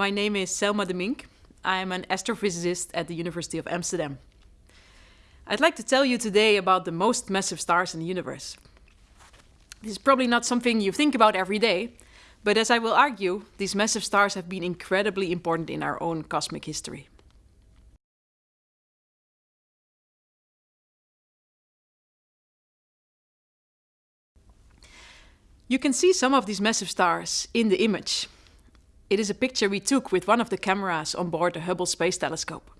My name is Selma de Mink. I'm an astrophysicist at the University of Amsterdam. I'd like to tell you today about the most massive stars in the universe. This is probably not something you think about every day, but as I will argue, these massive stars have been incredibly important in our own cosmic history. You can see some of these massive stars in the image. It is a picture we took with one of the cameras on board the Hubble Space Telescope.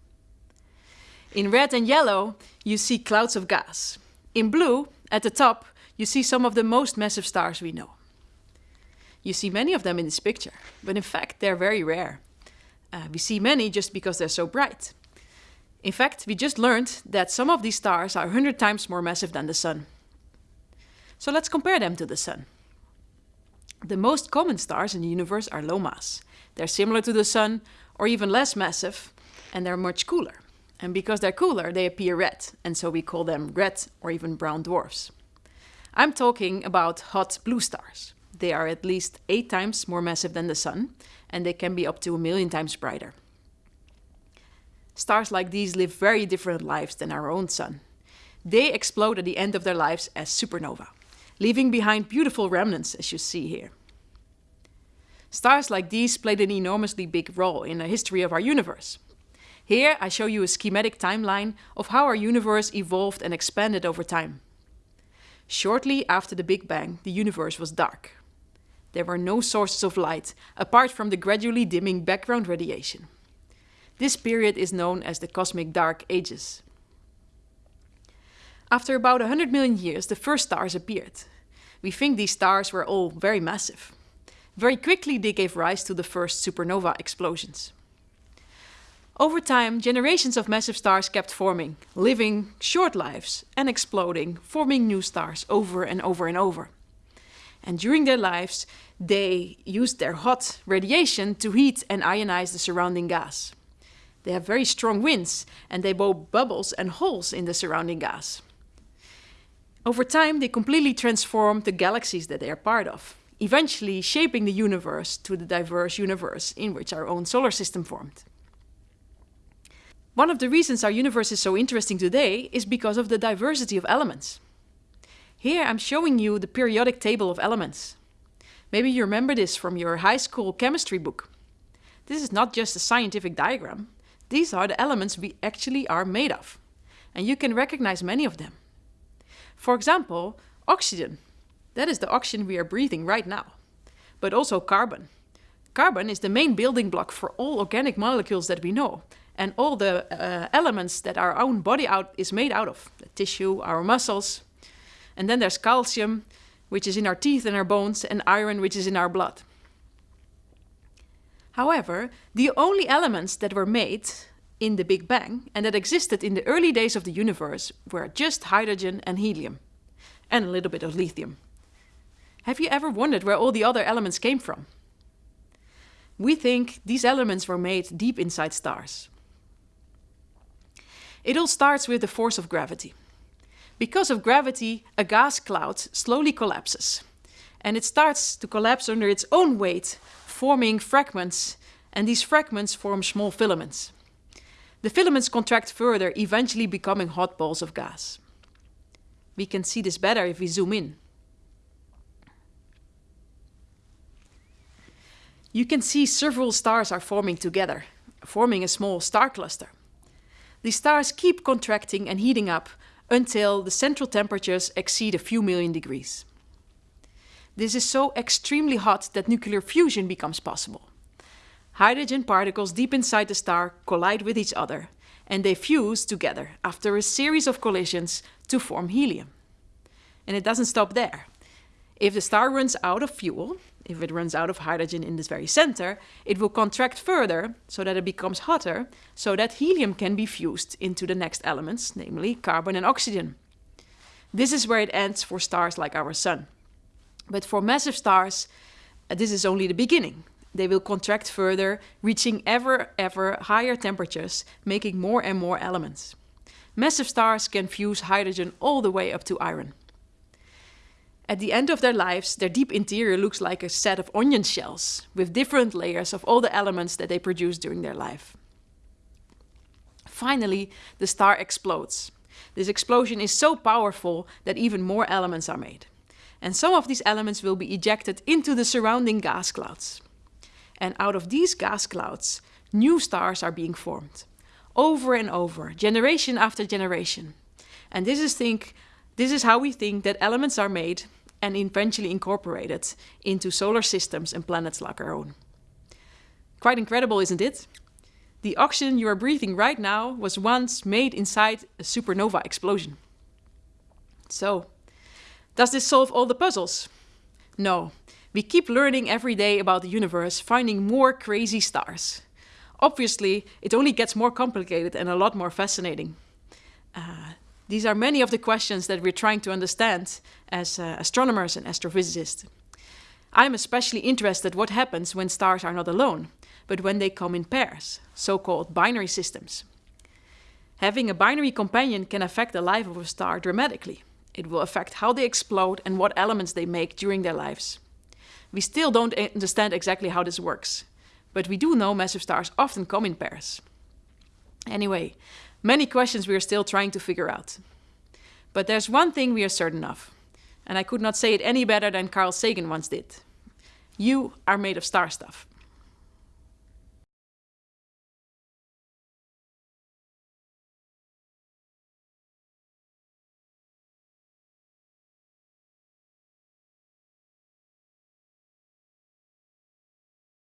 In red and yellow, you see clouds of gas. In blue, at the top, you see some of the most massive stars we know. You see many of them in this picture, but in fact, they're very rare. Uh, we see many just because they're so bright. In fact, we just learned that some of these stars are 100 times more massive than the Sun. So let's compare them to the Sun. The most common stars in the universe are low mass. They're similar to the Sun, or even less massive, and they're much cooler. And because they're cooler, they appear red, and so we call them red or even brown dwarfs. I'm talking about hot blue stars. They are at least eight times more massive than the Sun, and they can be up to a million times brighter. Stars like these live very different lives than our own Sun. They explode at the end of their lives as supernova leaving behind beautiful remnants as you see here. Stars like these played an enormously big role in the history of our universe. Here I show you a schematic timeline of how our universe evolved and expanded over time. Shortly after the Big Bang, the universe was dark. There were no sources of light apart from the gradually dimming background radiation. This period is known as the Cosmic Dark Ages. After about 100 million years, the first stars appeared. We think these stars were all very massive. Very quickly, they gave rise to the first supernova explosions. Over time, generations of massive stars kept forming, living short lives and exploding, forming new stars over and over and over. And during their lives, they used their hot radiation to heat and ionize the surrounding gas. They have very strong winds and they blow bubbles and holes in the surrounding gas. Over time, they completely transform the galaxies that they are part of, eventually shaping the universe to the diverse universe in which our own solar system formed. One of the reasons our universe is so interesting today is because of the diversity of elements. Here I'm showing you the periodic table of elements. Maybe you remember this from your high school chemistry book. This is not just a scientific diagram. These are the elements we actually are made of. And you can recognize many of them. For example, oxygen. That is the oxygen we are breathing right now. But also carbon. Carbon is the main building block for all organic molecules that we know and all the uh, elements that our own body out is made out of, the tissue, our muscles. And then there's calcium, which is in our teeth and our bones, and iron, which is in our blood. However, the only elements that were made in the Big Bang and that existed in the early days of the universe were just hydrogen and helium, and a little bit of lithium. Have you ever wondered where all the other elements came from? We think these elements were made deep inside stars. It all starts with the force of gravity. Because of gravity, a gas cloud slowly collapses, and it starts to collapse under its own weight, forming fragments, and these fragments form small filaments. The filaments contract further, eventually becoming hot balls of gas. We can see this better if we zoom in. You can see several stars are forming together, forming a small star cluster. The stars keep contracting and heating up until the central temperatures exceed a few million degrees. This is so extremely hot that nuclear fusion becomes possible. Hydrogen particles deep inside the star collide with each other, and they fuse together after a series of collisions to form helium. And it doesn't stop there. If the star runs out of fuel, if it runs out of hydrogen in this very center, it will contract further so that it becomes hotter, so that helium can be fused into the next elements, namely carbon and oxygen. This is where it ends for stars like our Sun. But for massive stars, uh, this is only the beginning. They will contract further, reaching ever, ever higher temperatures, making more and more elements. Massive stars can fuse hydrogen all the way up to iron. At the end of their lives, their deep interior looks like a set of onion shells with different layers of all the elements that they produce during their life. Finally, the star explodes. This explosion is so powerful that even more elements are made. And some of these elements will be ejected into the surrounding gas clouds. And out of these gas clouds, new stars are being formed. Over and over, generation after generation. And this is, think, this is how we think that elements are made and eventually incorporated into solar systems and planets like our own. Quite incredible, isn't it? The oxygen you are breathing right now was once made inside a supernova explosion. So, does this solve all the puzzles? No. We keep learning every day about the universe, finding more crazy stars. Obviously, it only gets more complicated and a lot more fascinating. Uh, these are many of the questions that we're trying to understand as uh, astronomers and astrophysicists. I'm especially interested what happens when stars are not alone, but when they come in pairs, so-called binary systems. Having a binary companion can affect the life of a star dramatically. It will affect how they explode and what elements they make during their lives. We still don't understand exactly how this works, but we do know massive stars often come in pairs. Anyway, many questions we are still trying to figure out. But there's one thing we are certain of, and I could not say it any better than Carl Sagan once did. You are made of star stuff.